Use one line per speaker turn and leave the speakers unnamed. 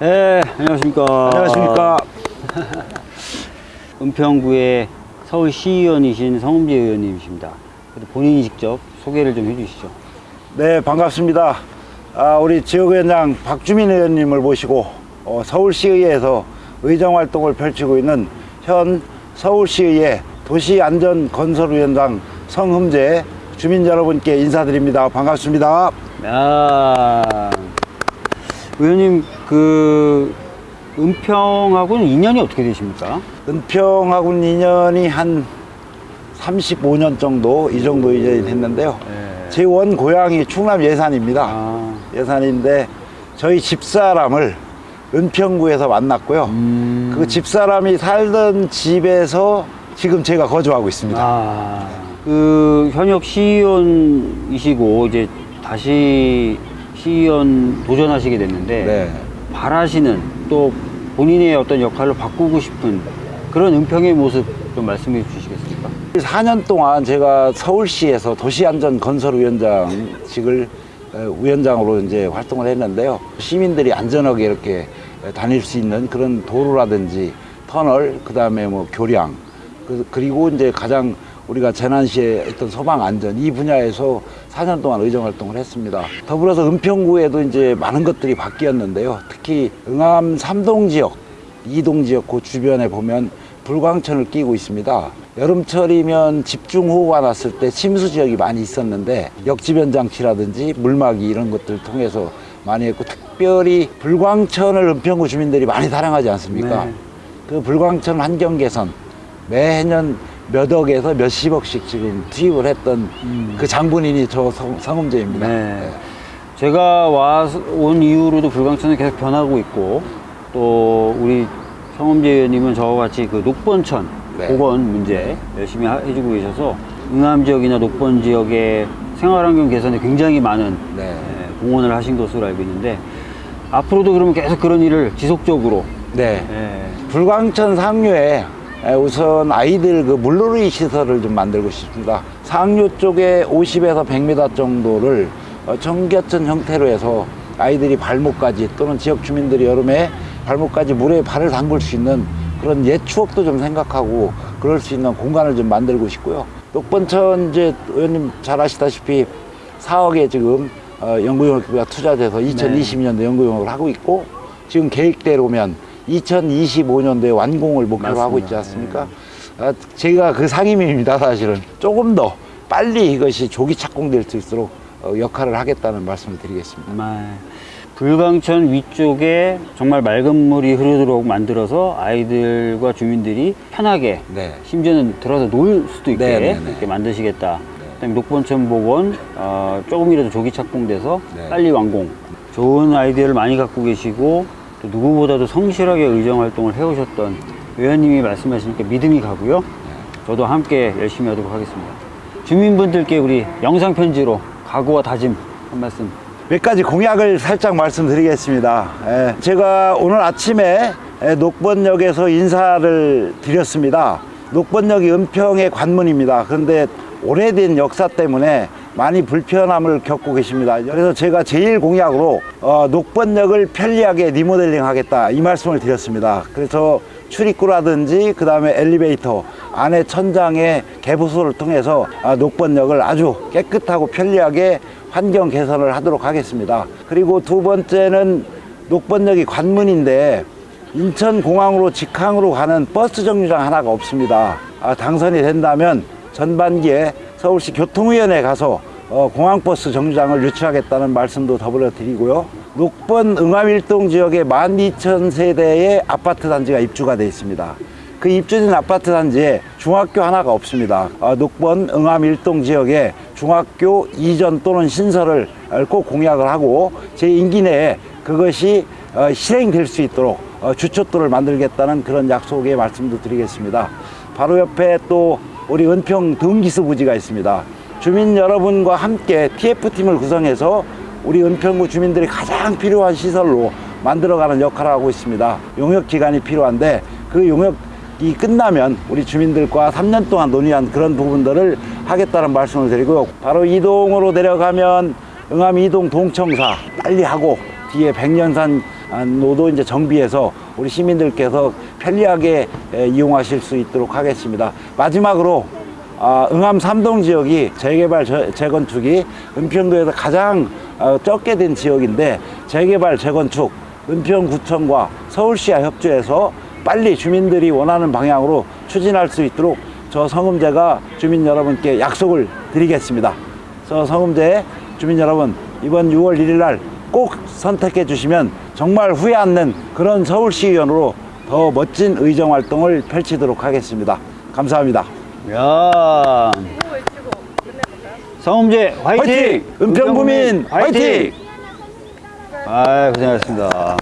네, 안녕하십니까.
안녕하십니까.
은평구의 서울시의원이신 성음재 의원님이십니다. 본인이 직접 소개를 좀 해주시죠.
네, 반갑습니다. 아, 우리 지역위원장 박주민 의원님을 모시고 어, 서울시의회에서 의정활동을 펼치고 있는 현 서울시의회 도시안전건설위원장 성흠재 주민 여러분께 인사드립니다. 반갑습니다.
아, 의원님, 그, 은평하고는 인연이 어떻게 되십니까?
은평하고는 인연이 한 35년 정도 이 정도 이제 됐는데요.
네.
제원 고향이 충남 예산입니다.
아,
예산인데 저희 집사람을 은평구에서 만났고요.
음.
그 집사람이 살던 집에서 지금 제가 거주하고 있습니다.
아, 그 현역 시의원이시고 이제 다시 시의원 도전하시게 됐는데
네.
바라시는 또 본인의 어떤 역할을 바꾸고 싶은 그런 은평의 모습 좀 말씀해 주시겠습니까?
4년 동안 제가 서울시에서 도시안전건설위원장직을 에, 위원장으로 이제 활동을 했는데요. 시민들이 안전하게 이렇게 다닐 수 있는 그런 도로라든지 터널, 그 다음에 뭐 교량, 그, 그리고 이제 가장 우리가 재난 시에 어떤 소방 안전 이 분야에서 4년 동안 의정 활동을 했습니다. 더불어서 은평구에도 이제 많은 것들이 바뀌었는데요. 특히 응암 삼동 지역, 이동 지역 그 주변에 보면 불광천을 끼고 있습니다. 여름철이면 집중호우가 났을 때 침수 지역이 많이 있었는데 역지변 장치라든지 물막이 이런 것들을 통해서 많이 했고 특별히 불광천을 은평구 주민들이 많이 사랑하지 않습니까?
네.
그 불광천 환경 개선 매년 몇 억에서 몇십억씩 지금 투입을 했던 그 장본인이 저 성- 성음제입니다.
네. 제가 와, 온 이후로도 불광천은 계속 변하고 있고 또 우리 성범재 의원님은 저와 같이 그 녹번천
네.
보건 문제 열심히 하- 해주고 계셔서 응암 지역이나 녹번 지역의 생활환경 개선에 굉장히 많은
네.
예, 공헌을 하신 것으로 알고 있는데 앞으로도 그러면 계속 그런 일을 지속적으로
네.
예,
불광천 상류에 에, 우선 아이들 그 물놀이 시설을 좀 만들고 싶습니다. 상류 쪽에 50에서 100m 정도를 어, 청계천 형태로 해서 아이들이 발목까지 또는 지역 주민들이 여름에 발목까지 물에 발을 담글 수 있는 그런 옛 추억도 좀 생각하고 그럴 수 있는 공간을 좀 만들고 싶고요. 녹번천 이제 의원님 잘 아시다시피 4억에 지금 어, 연구용역비가 투자돼서 2020년도 연구용역을 하고 있고 지금 계획대로면 2025년도에 완공을 목표로 하고 있지
맞습니다.
않습니까? 아, 제가 그 상임입니다, 사실은. 조금 더 빨리 이것이 조기 착공될 수 있도록 어, 역할을 하겠다는 말씀을 드리겠습니다.
불광천 위쪽에 정말 맑은 물이 흐르도록 만들어서 아이들과 주민들이 편하게
네.
심지어는 들어서 놀 수도 있게
네, 네, 네.
이렇게 만드시겠다. 그다음에 녹번천 복원 어, 조금이라도 조기 착공돼서
네.
빨리 완공. 좋은 아이디어를 많이 갖고 계시고 또 누구보다도 성실하게 의정 활동을 해오셨던 의원님이 말씀하시니까 믿음이 가고요. 저도 함께 열심히 하도록 하겠습니다. 주민분들께 우리 영상 편지로 각오와 다짐 한 말씀
몇 가지 공약을 살짝 말씀드리겠습니다. 예, 제가 오늘 아침에 예, 녹번역에서 인사를 드렸습니다. 녹번역이 은평의 관문입니다. 그런데 오래된 역사 때문에 많이 불편함을 겪고 계십니다. 그래서 제가 제일 공약으로 어, 녹번역을 편리하게 리모델링 하겠다 이 말씀을 드렸습니다. 그래서 출입구라든지 그 다음에 엘리베이터 안에 천장의 개보수를 통해서 아, 녹번역을 아주 깨끗하고 편리하게 환경 개선을 하도록 하겠습니다. 그리고 두 번째는 녹번역이 관문인데 인천공항으로 직항으로 가는 버스 정류장 하나가 없습니다. 아, 당선이 된다면 전반기에 서울시 교통위원회에 가서 어, 공항버스 정류장을 유치하겠다는 말씀도 더불어 드리고요. 녹번 응암 일동 지역에 12,000세대의 아파트 단지가 입주가 되어 있습니다. 그 입주된 아파트 단지에 중학교 하나가 없습니다. 어, 녹번 응암 일동 지역에 중학교 이전 또는 신설을 꼭 공약을 하고 제 임기 내에 그것이 어, 실행될 수 있도록 어, 주춧돌을 만들겠다는 그런 약속의 말씀도 드리겠습니다. 바로 옆에 또 우리 은평 등기수 부지가 있습니다. 주민 여러분과 함께 TF팀을 구성해서 우리 은평구 주민들이 가장 필요한 시설로 만들어가는 역할을 하고 있습니다. 용역 기간이 필요한데 그 용역이 끝나면 우리 주민들과 3년 동안 논의한 그런 부분들을 하겠다는 말씀을 드리고요. 바로 이동으로 내려가면 응암 이동 동청사 빨리 하고 뒤에 백년산 노도 이제 정비해서 우리 시민들께서 편리하게 에, 이용하실 수 있도록 하겠습니다. 마지막으로 아, 응암 삼동 지역이 재개발 저- 재건축이 은평구에서 가장 어, 적게 된 지역인데 재개발 재건축 은평구청과 서울시와 협조해서 빨리 주민들이 원하는 방향으로 추진할 수 있도록 저 성음제가 주민 여러분께 약속을 드리겠습니다. 저 성음제 주민 여러분 이번 6월 1일 날 꼭 선택해 주시면 정말 후회 않는 그런 서울시 의원으로 더 멋진 의정 활동을 펼치도록 하겠습니다. 감사합니다.
야 성음제 화이팅!
화이팅! 은평구민 화이팅!
아 고생하셨습니다.